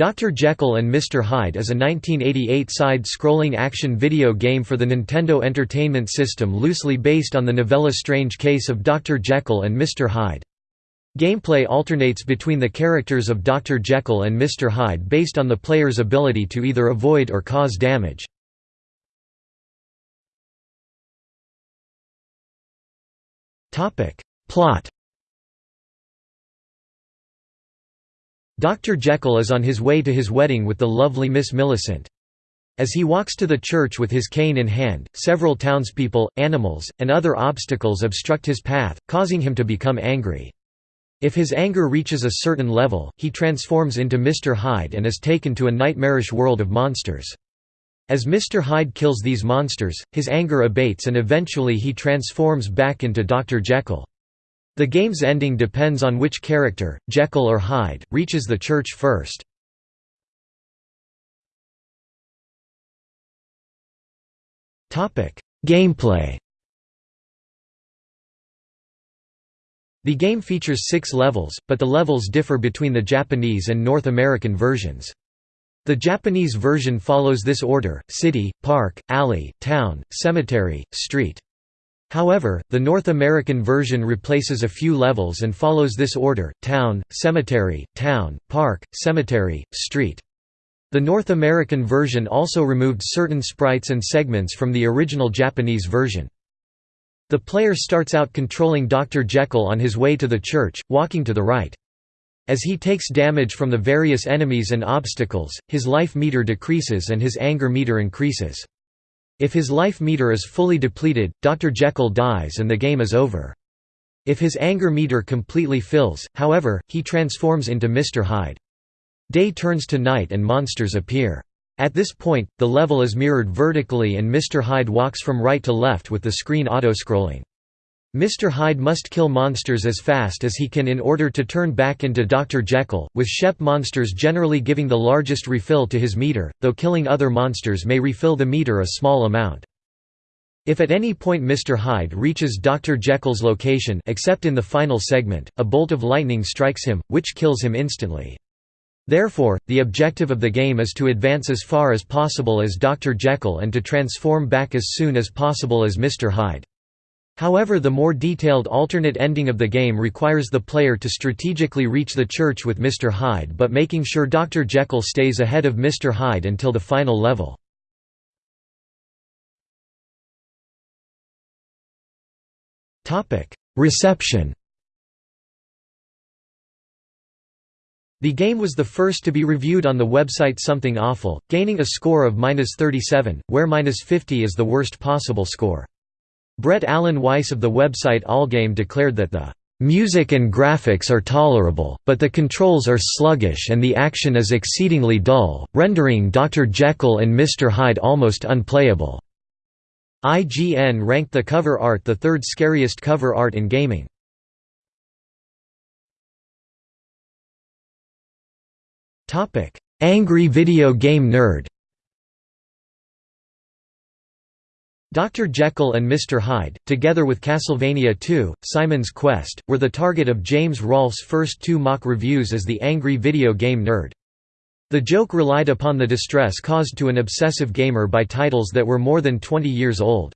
Dr. Jekyll and Mr. Hyde is a 1988 side-scrolling action video game for the Nintendo Entertainment System loosely based on the novella Strange Case of Dr. Jekyll and Mr. Hyde. Gameplay alternates between the characters of Dr. Jekyll and Mr. Hyde based on the player's ability to either avoid or cause damage. Plot Dr. Jekyll is on his way to his wedding with the lovely Miss Millicent. As he walks to the church with his cane in hand, several townspeople, animals, and other obstacles obstruct his path, causing him to become angry. If his anger reaches a certain level, he transforms into Mr. Hyde and is taken to a nightmarish world of monsters. As Mr. Hyde kills these monsters, his anger abates and eventually he transforms back into Dr. Jekyll. The game's ending depends on which character, Jekyll or Hyde, reaches the church first. Gameplay The game features six levels, but the levels differ between the Japanese and North American versions. The Japanese version follows this order, city, park, alley, town, cemetery, street. However, the North American version replaces a few levels and follows this order, town, cemetery, town, park, cemetery, street. The North American version also removed certain sprites and segments from the original Japanese version. The player starts out controlling Dr. Jekyll on his way to the church, walking to the right. As he takes damage from the various enemies and obstacles, his life meter decreases and his anger meter increases. If his life meter is fully depleted, Dr. Jekyll dies and the game is over. If his anger meter completely fills, however, he transforms into Mr. Hyde. Day turns to night and monsters appear. At this point, the level is mirrored vertically and Mr. Hyde walks from right to left with the screen auto-scrolling. Mr. Hyde must kill monsters as fast as he can in order to turn back into Dr. Jekyll, with Shep monsters generally giving the largest refill to his meter, though killing other monsters may refill the meter a small amount. If at any point Mr. Hyde reaches Dr. Jekyll's location except in the final segment, a bolt of lightning strikes him, which kills him instantly. Therefore, the objective of the game is to advance as far as possible as Dr. Jekyll and to transform back as soon as possible as Mr. Hyde. However the more detailed alternate ending of the game requires the player to strategically reach the church with Mr. Hyde but making sure Dr. Jekyll stays ahead of Mr. Hyde until the final level. Reception The game was the first to be reviewed on the website Something Awful, gaining a score of -37, where -50 is the worst possible score. Brett Alan Weiss of the website Allgame declared that the "...music and graphics are tolerable, but the controls are sluggish and the action is exceedingly dull, rendering Dr. Jekyll and Mr. Hyde almost unplayable." IGN ranked the cover art the third scariest cover art in gaming. Angry video game nerd Dr. Jekyll and Mr. Hyde, together with Castlevania II, Simon's Quest, were the target of James Rolfe's first two mock reviews as the angry video game nerd. The joke relied upon the distress caused to an obsessive gamer by titles that were more than 20 years old.